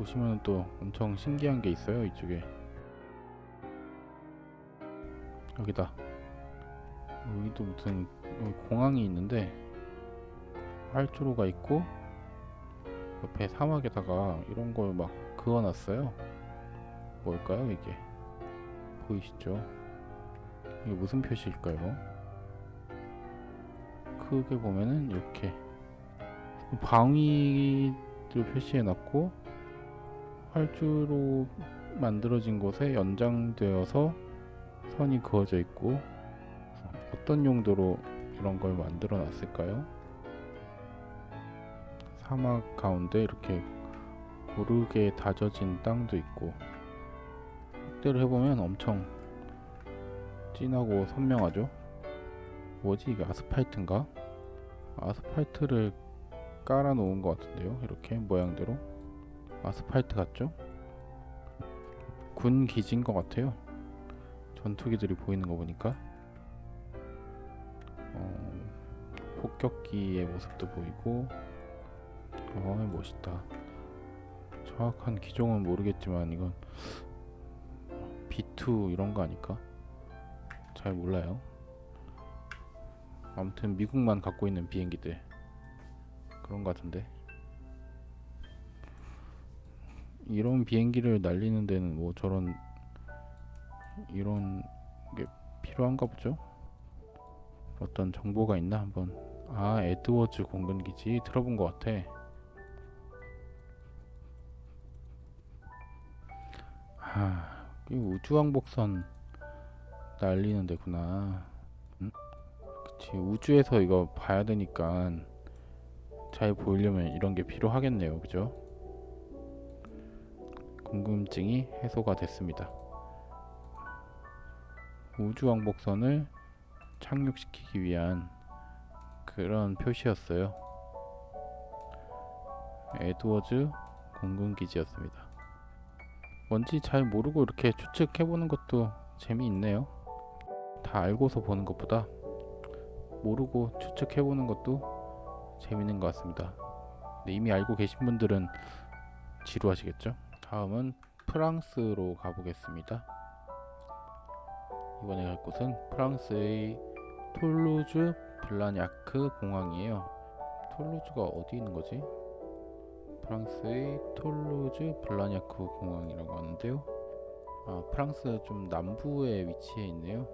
보시면 또 엄청 신기한 게 있어요 이쪽에. 여기다. 여기도 무슨 여기 공항이 있는데 활주로가 있고 옆에 사막에다가 이런 걸 막 그어놨어요. 뭘까요 이게? 보이시죠? 이게 무슨 표시일까요? 크게 보면은 이렇게. 방위를 표시해놨고 활주로 만들어진 곳에 연장되어서 선이 그어져 있고 어떤 용도로 이런 걸 만들어 놨을까요? 사막 가운데 이렇게 고르게 다져진 땅도 있고 확대를 해보면 엄청 진하고 선명하죠? 뭐지 이게 아스팔트인가? 아스팔트를 깔아 놓은 것 같은데요 이렇게 모양대로 아스팔트 같죠? 군 기지인 것 같아요. 전투기들이 보이는 거 보니까. 어, 폭격기의 모습도 보이고. 어 멋있다. 정확한 기종은 모르겠지만 이건 B2 이런 거 아닐까? 잘 몰라요. 아무튼 미국만 갖고 있는 비행기들. 그런 것 같은데 이런 비행기를 날리는 데는 뭐 저런 이런 게 필요한가 보죠? 어떤 정보가 있나 한번. 아 에드워즈 공군기지. 들어본 것 같아. 아이 우주왕복선 날리는 데구나. 응? 그치. 우주에서 이거 봐야 되니까 잘 보이려면 이런 게 필요하겠네요. 그죠 궁금증이 해소가 됐습니다. 우주왕복선을 착륙시키기 위한 그런 표시였어요. 에드워즈 공군기지였습니다. 뭔지 잘 모르고 이렇게 추측해보는 것도 재미있네요. 다 알고서 보는 것보다 모르고 추측해보는 것도 재밌는 것 같습니다. 이미 알고 계신 분들은 지루하시겠죠 다음은 프랑스로 가보겠습니다. 이번에 갈 곳은 프랑스의 톨루즈 블라냐크 공항이에요. 톨루즈가 어디 있는 거지? 프랑스의 톨루즈 블라냐크 공항이라고 하는데요. 아 프랑스 좀 남부에 위치해 있네요.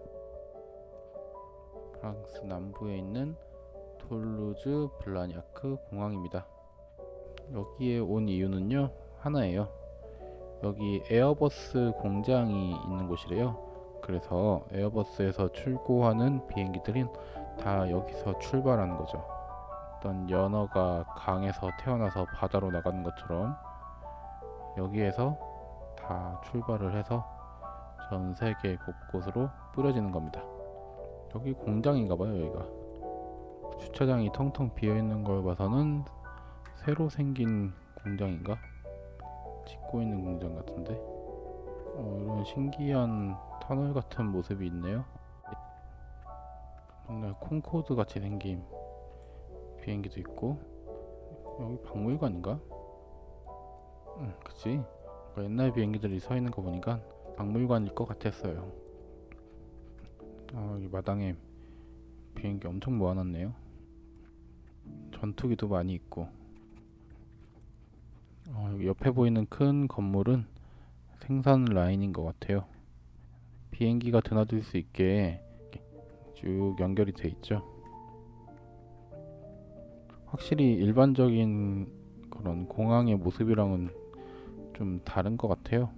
프랑스 남부에 있는 톨루즈 블라냐크 공항입니다. 여기에 온 이유는요 하나예요 여기 에어버스 공장이 있는 곳이래요. 그래서 에어버스에서 출고하는 비행기들은 다 여기서 출발하는 거죠. 어떤 연어가 강에서 태어나서 바다로 나가는 것처럼 여기에서 다 출발을 해서 전 세계 곳곳으로 뿌려지는 겁니다. 여기 공장인가봐요 여기가. 주차장이 텅텅 비어있는 걸 봐서는 새로 생긴 공장인가? 짓고 있는 공장 같은데? 어, 이런 신기한 터널 같은 모습이 있네요. 정말 콩코드 같이 생긴 비행기도 있고. 여기 박물관인가? 응 그치? 옛날 비행기들이 서 있는 거 보니까 박물관일 것 같았어요. 아 여기 마당에 비행기 엄청 모아놨네요. 전투기도 많이 있고 어, 옆에 보이는 큰 건물은 생산 라인인 것 같아요. 비행기가 드나들 수 있게 쭉 연결이 돼 있죠. 확실히 일반적인 그런 공항의 모습이랑은 좀 다른 것 같아요.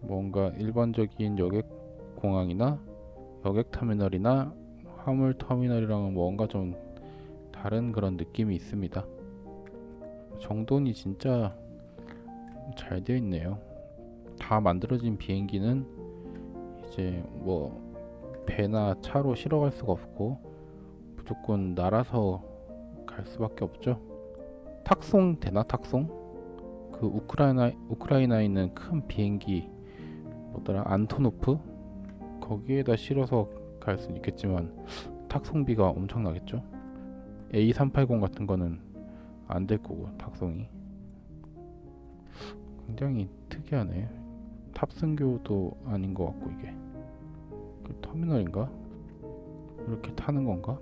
뭔가 일반적인 여객 공항이나 여객 터미널이나 화물 터미널이랑은 뭔가 좀 다른 그런 느낌이 있습니다 정돈이 진짜 잘 되어 있네요. 다 만들어진 비행기는 이제 뭐 배나 차로 실어 갈 수가 없고 무조건 날아서 갈 수밖에 없죠. 탁송 되나 탁송? 그 우크라이나 우크라이나에 있는 큰 비행기 뭐더라? 안토노프? 거기에다 실어서 갈 수는 있겠지만 탁송비가 엄청나겠죠? A380 같은 거는 안 될 거고 탁송이 굉장히 특이하네. 탑승교도 아닌 것 같고 이게 그 터미널인가? 이렇게 타는 건가?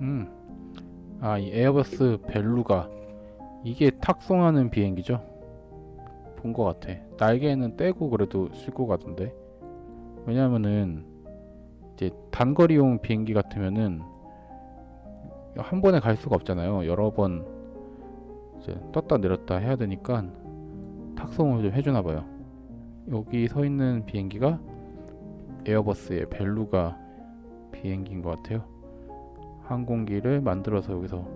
음, 아 이 에어버스 벨루가 이게 탁송하는 비행기죠? 본 것 같아. 날개는 떼고 그래도 싣고 가던데. 왜냐면은 이제 단거리용 비행기 같으면은 한 번에 갈 수가 없잖아요. 여러 번 이제 떴다 내렸다 해야 되니까 탁송을 좀 해주나 봐요. 여기 서 있는 비행기가 에어버스의 벨루가 비행기인 것 같아요. 항공기를 만들어서 여기서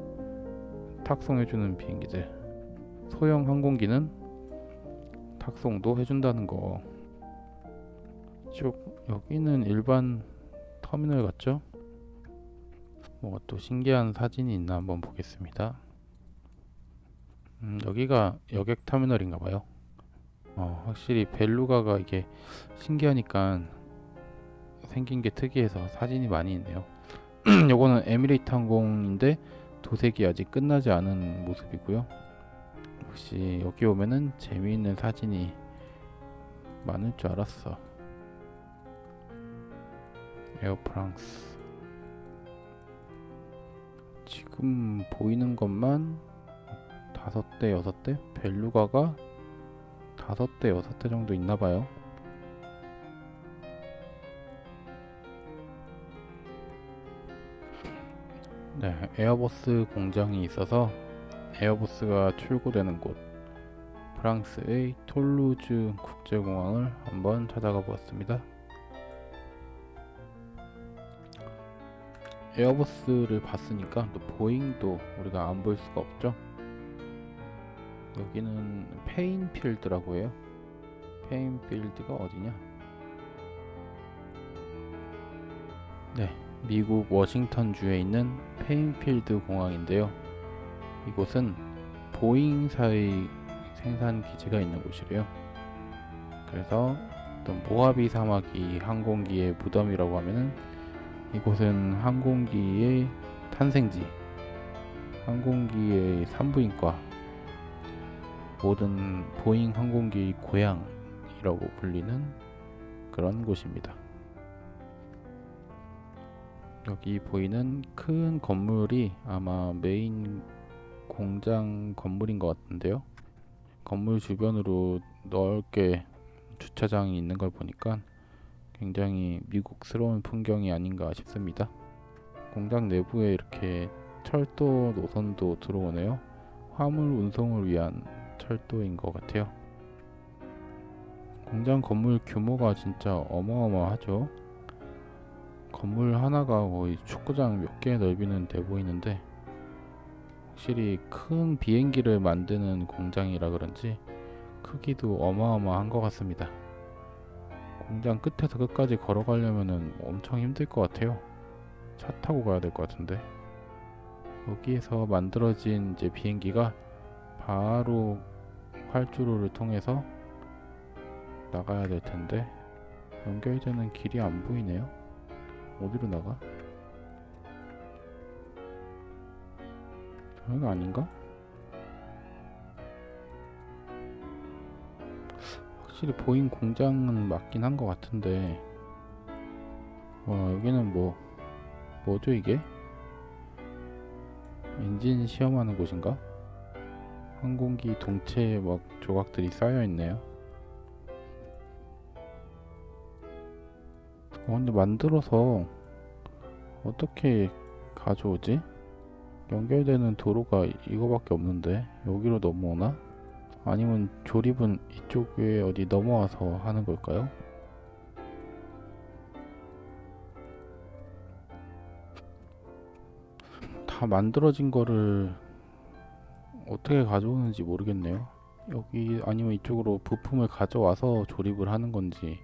탁송해주는 비행기들. 소형 항공기는 탁송도 해준다는 거. 쭉 여기는 일반 터미널 같죠? 뭐가 또 신기한 사진이 있나 한번 보겠습니다. 음, 여기가 여객 터미널인가 봐요. 어, 확실히 벨루가가 이게 신기하니까 생긴 게 특이해서 사진이 많이 있네요. 요거는 에미레이트 항공인데 도색이 아직 끝나지 않은 모습이고요. 역시 여기 오면은 재미있는 사진이 많을 줄 알았어. 에어 프랑스 지금 보이는 것만 다섯 대 여섯 대 벨루가가 다섯 대 여섯 대 정도 있나 봐요. 네, 에어버스 공장이 있어서 에어버스가 출고되는 곳 프랑스의 톨루즈 국제공항을 한번 찾아가 보았습니다. 에어버스를 봤으니까 또 보잉도 우리가 안 볼 수가 없죠. 여기는 페인필드라고 해요. 페인필드가 어디냐? 네, 미국 워싱턴주에 있는 페인필드 공항인데요. 이곳은 보잉사의 생산 기지가 있는 곳이래요. 그래서 어떤 모하비 사막이 항공기의 무덤이라고 하면은 이곳은 항공기의 탄생지, 항공기의 산부인과, 모든 보잉 항공기 고향이라고 불리는 그런 곳입니다. 여기 보이는 큰 건물이 아마 메인 공장 건물인 것 같은데요. 건물 주변으로 넓게 주차장이 있는 걸 보니까 굉장히 미국스러운 풍경이 아닌가 싶습니다. 공장 내부에 이렇게 철도 노선도 들어오네요. 화물 운송을 위한 철도인 것 같아요. 공장 건물 규모가 진짜 어마어마하죠. 건물 하나가 거의 축구장 몇개 넓이는 돼 보이는데 확실히 큰 비행기를 만드는 공장이라 그런지 크기도 어마어마한 것 같습니다. 공장 끝에서 끝까지 걸어가려면 엄청 힘들 것 같아요. 차 타고 가야 될 것 같은데 여기에서 만들어진 이제 비행기가 바로 활주로를 통해서 나가야 될 텐데 연결되는 길이 안 보이네요. 어디로 나가? 여기가 아닌가? 확실히 보잉 공장은 맞긴 한 것 같은데 와 여기는 뭐 뭐죠 이게? 엔진 시험하는 곳인가? 항공기 동체 막 조각들이 쌓여 있네요. 어, 근데 만들어서 어떻게 가져오지? 연결되는 도로가 이거밖에 없는데 여기로 넘어오나? 아니면 조립은 이쪽에 어디 넘어와서 하는 걸까요? 다 만들어진 거를 어떻게 가져오는지 모르겠네요. 여기 아니면 이쪽으로 부품을 가져와서 조립을 하는 건지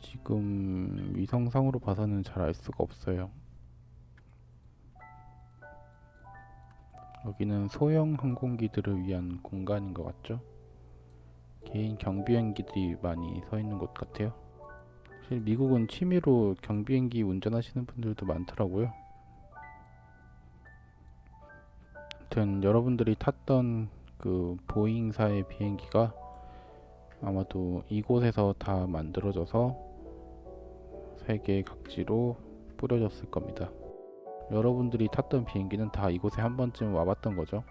지금 위성상으로 봐서는 잘 알 수가 없어요. 여기는 소형 항공기들을 위한 공간인 것 같죠? 개인 경비행기들이 많이 서 있는 곳 같아요. 사실 미국은 취미로 경비행기 운전하시는 분들도 많더라고요. 아무튼 여러분들이 탔던 그 보잉사의 비행기가 아마도 이곳에서 다 만들어져서 세계 각지로 뿌려졌을 겁니다. 여러분들이 탔던 비행기는 다 이곳에 한 번쯤 와봤던 거죠.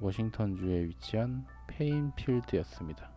워싱턴주에 위치한 페인필드였습니다.